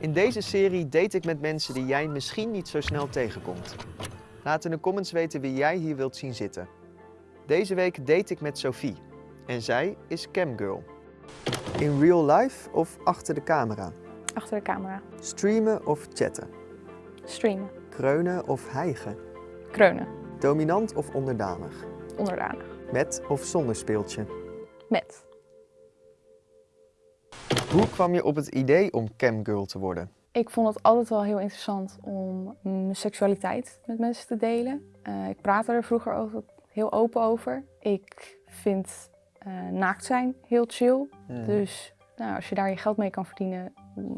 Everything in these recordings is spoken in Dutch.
In deze serie date ik met mensen die jij misschien niet zo snel tegenkomt. Laat in de comments weten wie jij hier wilt zien zitten. Deze week date ik met Sophie. En zij is camgirl. In real life of achter de camera? Achter de camera. Streamen of chatten? Streamen. Kreunen of hijgen? Kreunen. Dominant of onderdanig? Onderdanig. Met of zonder speeltje? Met. Hoe kwam je op het idee om camgirl te worden? Ik vond het altijd wel heel interessant om mijn seksualiteit met mensen te delen. Eh, ik praatte er vroeger altijd heel open over. Ik vind eh, naakt zijn heel chill. Hmm. Dus nou, als je daar je geld mee kan verdienen,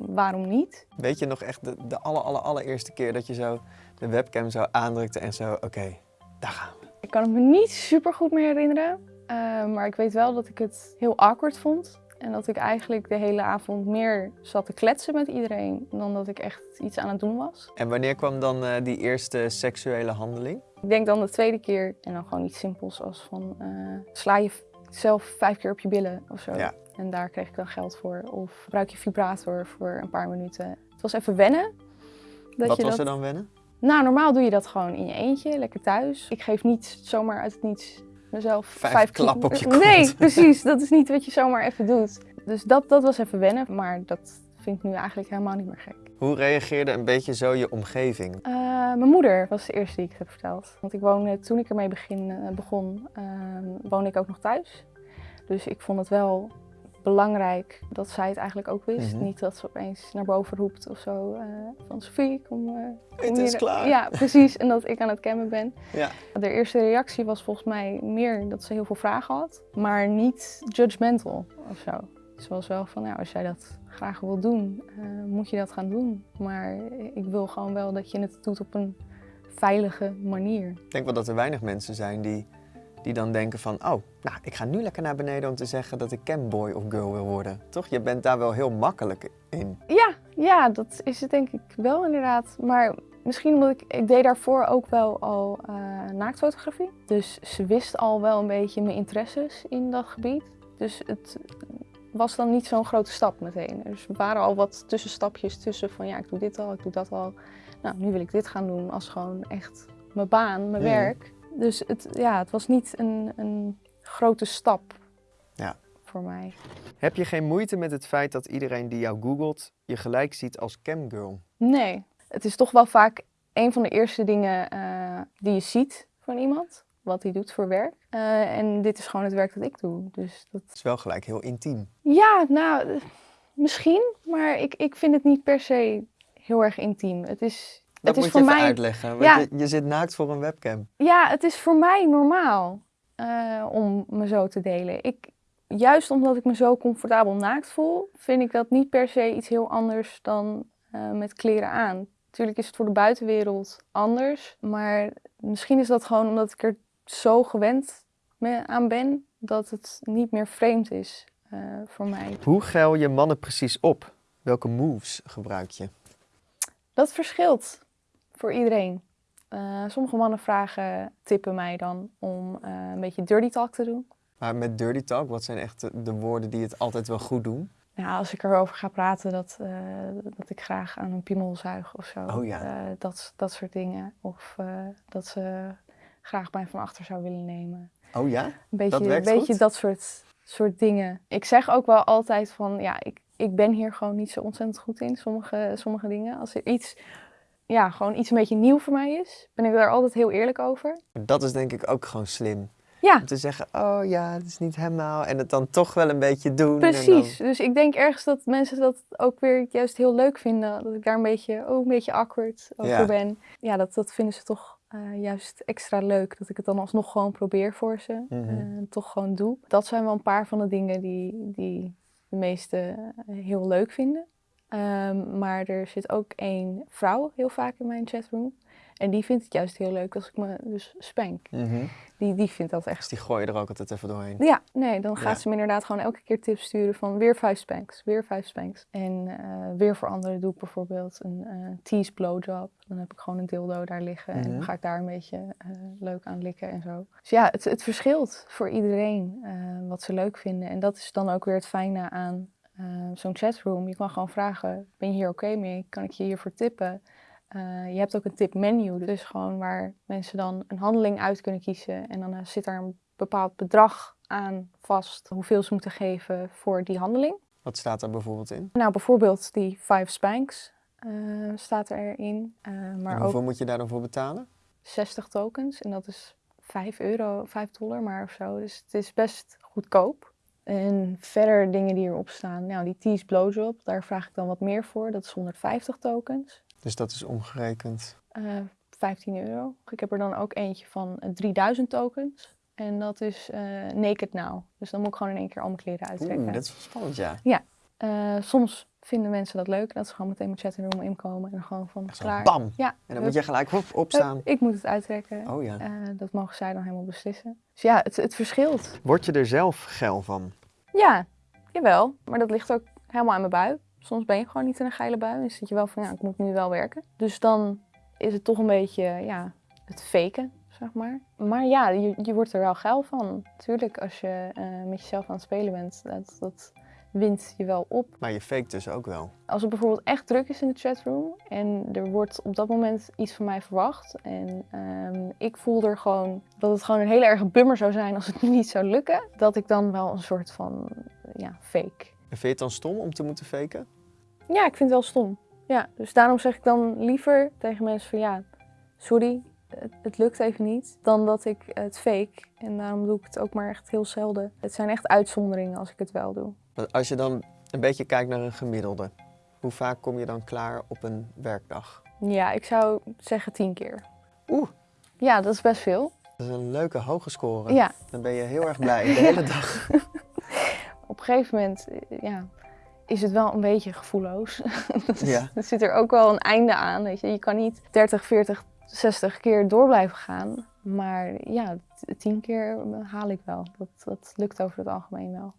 waarom niet? Weet je nog echt de, de aller, aller, allereerste keer dat je zo de webcam zo aandrukte en zo, oké, daar gaan we. Ik kan het me niet super goed meer herinneren. eh, maar ik weet wel dat ik het heel awkward vond. En dat ik eigenlijk de hele avond meer zat te kletsen met iedereen dan dat ik echt iets aan het doen was. En wanneer kwam dan eh, die eerste seksuele handeling? Ik denk dan de tweede keer en dan gewoon iets simpels als van eh, sla je zelf vijf keer op je billen of zo. Ja. En daar kreeg ik dan geld voor. Of gebruik je vibrator voor een paar minuten. Het was even wennen. Dat Wat je was dat... er dan wennen? Nou, normaal doe je dat gewoon in je eentje, lekker thuis. Ik geef niet zomaar uit het niets mezelf Vijf klappen op je kont. Nee, precies. Dat is niet wat je zomaar even doet. Dus dat, dat was even wennen. Maar dat vind ik nu eigenlijk helemaal niet meer gek. Hoe reageerde een beetje zo je omgeving? Eh, mijn moeder was de eerste die ik heb verteld. Want ik woonde, toen ik ermee begin, eh, begon, ehm, woonde ik ook nog thuis. Dus ik vond het wel belangrijk dat zij het eigenlijk ook wist. Mhm. Niet dat ze opeens naar boven roept of zo. eh, van Sophie, kom, kom Het is hier." klaar. Ja, precies. En dat ik aan het cammen ben. Ja. De eerste reactie was volgens mij meer dat ze heel veel vragen had. Maar niet judgmental of zo. Ze was wel van, nou, als jij dat graag wil doen, eh, moet je dat gaan doen. Maar ik wil gewoon wel dat je het doet op een veilige manier. Ik denk wel dat er weinig mensen zijn die, die dan denken van... oh, nou, ik ga nu lekker naar beneden om te zeggen dat ik camboy of girl wil worden. Toch? Je bent daar wel heel makkelijk in. Ja, ja, dat is het denk ik wel inderdaad. Maar misschien omdat ik, ik deed daarvoor ook wel al eh, naaktfotografie. Dus ze wist al wel een beetje mijn interesses in dat gebied. Dus het was dan niet zo'n grote stap meteen. Dus er waren al wat tussenstapjes tussen van ja, ik doe dit al, ik doe dat al. Nou, nu wil ik dit gaan doen als gewoon echt mijn baan, mijn werk. Dus het, ja, het was niet een, een grote stap Ja. voor mij. Heb je geen moeite met het feit dat iedereen die jou googelt je gelijk ziet als camgirl? Nee, het is toch wel vaak een van de eerste dingen eh, die je ziet van iemand. Wat hij doet voor werk. Eh, en dit is gewoon het werk dat ik doe. Dus dat... Het is wel gelijk heel intiem. Ja, nou, misschien. Maar ik, ik vind het niet per se heel erg intiem. Het is, Dat moet voor je even mij... uitleggen. Want Ja. je, je zit naakt voor een webcam. Ja, het is voor mij normaal eh, om me zo te delen. Ik, juist omdat ik me zo comfortabel naakt voel, vind ik dat niet per se iets heel anders dan eh, met kleren aan. Natuurlijk is het voor de buitenwereld anders, maar misschien is dat gewoon omdat ik er zo gewend aan ben dat het niet meer vreemd is eh, voor mij. Hoe geil je mannen precies op? Welke moves gebruik je? Dat verschilt voor iedereen. Eh, sommige mannen vragen, tippen mij dan om eh, een beetje dirty talk te doen. Maar met dirty talk, wat zijn echt de, de woorden die het altijd wel goed doen? Nou, als ik erover ga praten dat, eh, dat ik graag aan een piemel zuig of zo. Oh ja. Dat, dat soort dingen. Of dat ze graag mij van achter zou willen nemen. Oh ja? Een beetje Dat werkt beetje goed? dat soort, soort dingen. Ik zeg ook wel altijd van, ja, ik, ik ben hier gewoon niet zo ontzettend goed in. Sommige, sommige dingen. Als er iets, ja, gewoon iets een beetje nieuw voor mij is, ben ik daar altijd heel eerlijk over. Dat is denk ik ook gewoon slim. Ja, Om te zeggen, oh ja, het is niet helemaal. En het dan toch wel een beetje doen. Precies. Dus ik denk ergens dat mensen dat ook weer juist heel leuk vinden. Dat ik daar een beetje, ook een beetje awkward over Ja. ben. Ja, dat, dat vinden ze toch eh, juist extra leuk. Dat ik het dan alsnog gewoon probeer voor ze. En toch gewoon doe. Dat zijn wel een paar van de dingen die, die de meesten eh, heel leuk vinden. Ehm, maar er zit ook één vrouw heel vaak in mijn chatroom. En die vindt het juist heel leuk als ik me dus spank. Mhm. Die, die vindt dat Dus echt die gooi je er ook altijd even doorheen. ja, nee, dan gaat Ja. ze me inderdaad gewoon elke keer tips sturen van weer vijf spanks, weer vijf spanks. En eh, weer voor anderen doe ik bijvoorbeeld een eh tease blowjob. Dan heb ik gewoon een dildo daar liggen en Mhm. dan ga ik daar een beetje eh, leuk aan likken en zo. Dus ja, het, het verschilt voor iedereen wat ze leuk vinden. En dat is dan ook weer het fijne aan eh, zo'n chatroom. Je kan gewoon vragen, ben je hier oké mee? Kan ik je hiervoor tippen? Eh, je hebt ook een tipmenu, dus gewoon waar mensen dan een handeling uit kunnen kiezen. En dan eh, zit daar een bepaald bedrag aan vast hoeveel ze moeten geven voor die handeling. Wat staat daar bijvoorbeeld in? Nou, bijvoorbeeld die five spanks staat erin. En maar hoeveel ook moet je daar dan voor betalen? 60 tokens. En dat is 5 euro, 5 dollar maar of zo. Dus het is best goedkoop. En verder dingen die erop staan. Nou, die Tease Blowjob, daar vraag ik dan wat meer voor. Dat is 150 tokens. Dus dat is omgerekend. eh 15 euro. Ik heb er dan ook eentje van eh, 3000 tokens. En dat is eh, Naked Now. Dus dan moet ik gewoon in één keer al mijn kleren uittrekken. Oeh, dat is wel spannend, ja. Eh, soms vinden mensen dat leuk. Dat ze gewoon meteen mijn chatroom inkomen. En dan gewoon van Echt klaar. bam! Ja, En dan hup, moet je gelijk hup, opstaan. ik moet het uittrekken. Oh ja. Eh, dat mogen zij dan helemaal beslissen. Dus ja, het, het verschilt. Word je er zelf geil van? Ja, jawel. Maar dat ligt ook helemaal aan mijn bui. Soms ben je gewoon niet in een geile bui. En zit je wel van, ja, ik moet nu wel werken. Dus dan is het toch een beetje, ja, het faken, zeg maar. Maar ja, je, je wordt er wel geil van. Tuurlijk, als je eh, met jezelf aan het spelen bent, dat, dat wint je wel op. Maar je faked dus ook wel. Als het bijvoorbeeld echt druk is in de chatroom en er wordt op dat moment iets van mij verwacht en ehm, ik voel er gewoon dat het gewoon een hele erge bummer zou zijn als het niet zou lukken, dat ik dan wel een soort van ja, fake. En vind je het dan stom om te moeten faken? Ja, ik vind het wel stom. Ja, dus daarom zeg ik dan liever tegen mensen van ja, sorry, het, het lukt even niet, dan dat ik het fake. En daarom doe ik het ook maar echt heel zelden. Het zijn echt uitzonderingen als ik het wel doe. Als je dan een beetje kijkt naar een gemiddelde, hoe vaak kom je dan klaar op een werkdag? Ja, ik zou zeggen tien keer. Oeh, Ja, dat is best veel. dat is een leuke hoge score. Ja, Dan ben je heel erg blij de hele dag. op een gegeven moment eh, ja, is het wel een beetje gevoelloos. Ja. Er zit er ook wel een einde aan. Weet je. je kan niet 30, 40, 60 keer door blijven gaan. Maar ja, tien keer haal ik wel. Dat, dat lukt over het algemeen wel.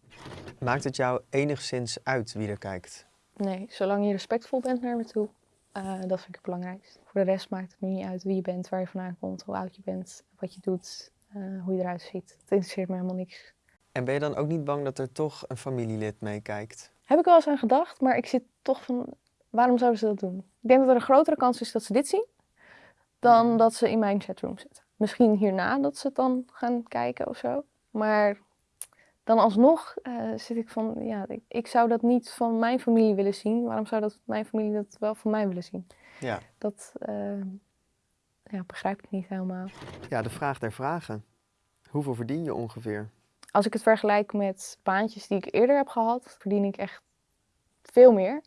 Maakt het jou enigszins uit wie er kijkt? Nee, zolang je respectvol bent naar me toe, eh, dat vind ik het belangrijkst. Voor de rest maakt het me niet uit wie je bent, waar je vandaan komt, hoe oud je bent, wat je doet, eh, hoe je eruit ziet. Het interesseert me helemaal niks. En ben je dan ook niet bang dat er toch een familielid meekijkt? Heb ik wel eens aan gedacht, maar ik zit toch van, waarom zouden ze dat doen? Ik denk dat er een grotere kans is dat ze dit zien, dan dat ze in mijn chatroom zitten. Misschien hierna dat ze het dan gaan kijken of zo. Maar dan alsnog eh, zit ik van, ja, ik, ik zou dat niet van mijn familie willen zien. Waarom zou dat mijn familie dat wel van mij willen zien? Ja. Dat eh, ja, begrijp ik niet helemaal. Ja, de vraag der vragen. Hoeveel verdien je ongeveer? Als ik het vergelijk met baantjes die ik eerder heb gehad, verdien ik echt veel meer.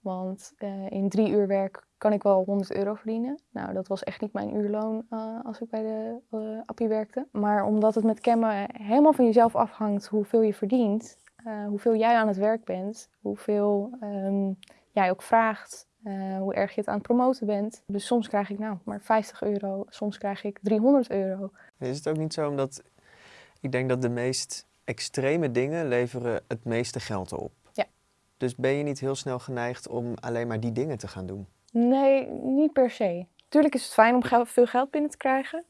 Want eh, in drie uur werk kan ik wel 100 euro verdienen. Nou, dat was echt niet mijn uurloon eh, als ik bij de eh, Appie werkte. Maar omdat het met cammen helemaal van jezelf afhangt hoeveel je verdient, eh, hoeveel jij aan het werk bent, hoeveel ehm, jij ook vraagt, hoe erg je het aan het promoten bent. Dus soms krijg ik nou maar 50 euro, soms krijg ik 300 euro. Is het ook niet zo omdat ik denk dat de meest extreme dingen leveren het meeste geld op? Ja. Dus ben je niet heel snel geneigd om alleen maar die dingen te gaan doen? Nee, niet per se. Tuurlijk is het fijn om veel geld binnen te krijgen.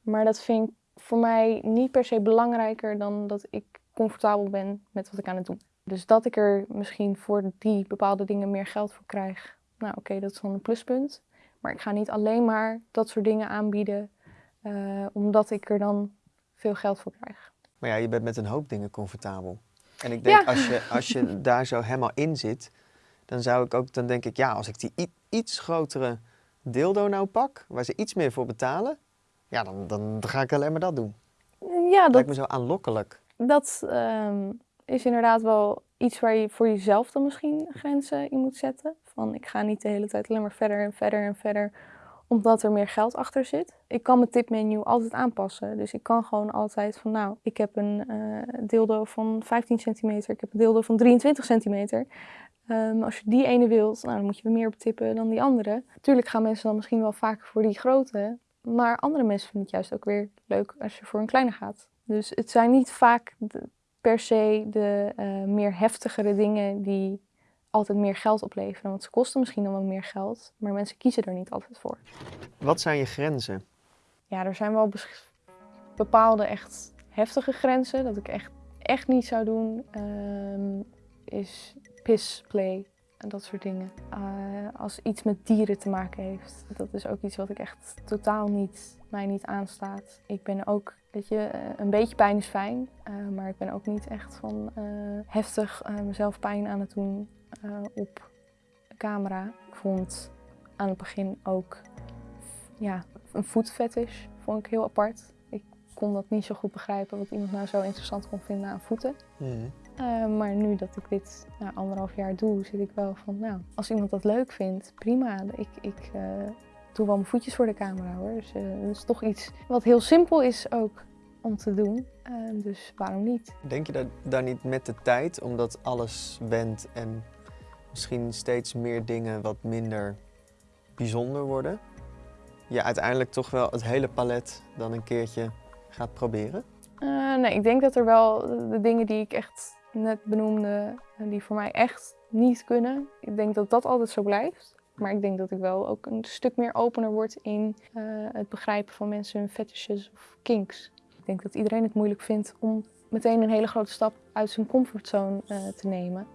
Maar dat vind ik voor mij niet per se belangrijker dan dat ik comfortabel ben met wat ik aan het doen. Dus dat ik er misschien voor die bepaalde dingen meer geld voor krijg. Nou oké, dat is dan een pluspunt. Maar ik ga niet alleen maar dat soort dingen aanbieden eh, omdat ik er dan veel geld voor krijg. Maar ja, je bent met een hoop dingen comfortabel. En ik denk, Ja. als, je, als je daar zo helemaal in zit, dan zou ik ook, dan denk ik, ja, als ik die iets grotere dildo nou pak, waar ze iets meer voor betalen, ja, dan, dan ga ik alleen maar dat doen. Ja, Dat lijkt me zo aanlokkelijk. Dat ehm, is inderdaad wel iets waar je voor jezelf dan misschien grenzen in moet zetten. Van ik ga niet de hele tijd alleen maar verder en verder en verder, omdat er meer geld achter zit. Ik kan mijn tipmenu altijd aanpassen. Dus ik kan gewoon altijd van nou, ik heb een eh, dildo van 15 centimeter, ik heb een dildo van 23 centimeter. Ehm, als je die ene wilt, nou, dan moet je weer meer op tippen dan die andere. Tuurlijk gaan mensen dan misschien wel vaker voor die grote. Maar andere mensen vinden het juist ook weer leuk als je voor een kleine gaat. Dus het zijn niet vaak de- per se de eh, meer heftigere dingen die altijd meer geld opleveren. Want ze kosten misschien dan wel meer geld, maar mensen kiezen er niet altijd voor. Wat zijn je grenzen? Ja, er zijn wel bepaalde echt heftige grenzen dat ik echt, echt niet zou doen. Ehm, is pissplay en dat soort dingen. Eh, als iets met dieren te maken heeft. Dat is ook iets wat ik echt totaal niet, mij niet aanstaat. Ik ben ook, weet je, eh, een beetje pijn is fijn. eh, maar ik ben ook niet echt van heftig mezelf pijn aan het doen op camera. Ik vond aan het begin ook ja, een voetfetish vond ik heel apart. Ik kon dat niet zo goed begrijpen wat iemand nou zo interessant kon vinden aan voeten. Eh, maar nu dat ik dit na anderhalf jaar doe, zit ik wel van, nou, als iemand dat leuk vindt, prima. Ik, ik eh, doe wel mijn voetjes voor de camera hoor. Dus eh, dat is toch iets wat heel simpel is ook om te doen. Dus waarom niet? Denk je dat daar niet met de tijd, omdat alles wendt en misschien steeds meer dingen wat minder bijzonder worden, je uiteindelijk toch wel het hele palet dan een keertje gaat proberen? Nee, ik denk dat er wel de dingen die ik echt net benoemde, eh, die voor mij echt niet kunnen, ik denk dat dat altijd zo blijft. Maar ik denk dat ik wel ook een stuk meer opener word in eh, het begrijpen van mensen hun fetishes of kinks. Ik denk dat iedereen het moeilijk vindt om meteen een hele grote stap uit zijn comfortzone eh, te nemen.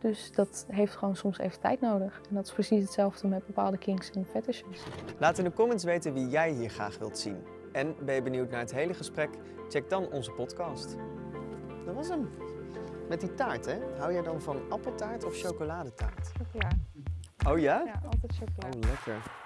Dus dat heeft gewoon soms even tijd nodig. En dat is precies hetzelfde met bepaalde kinks en fetishes. Laat in de comments weten wie jij hier graag wilt zien. En ben je benieuwd naar het hele gesprek? Check dan onze podcast. Dat was hem. Met die taart, hè? Hou jij dan van appeltaart of chocoladetaart? Chocola. Oh ja? Ja, altijd chocola. Oh, lekker.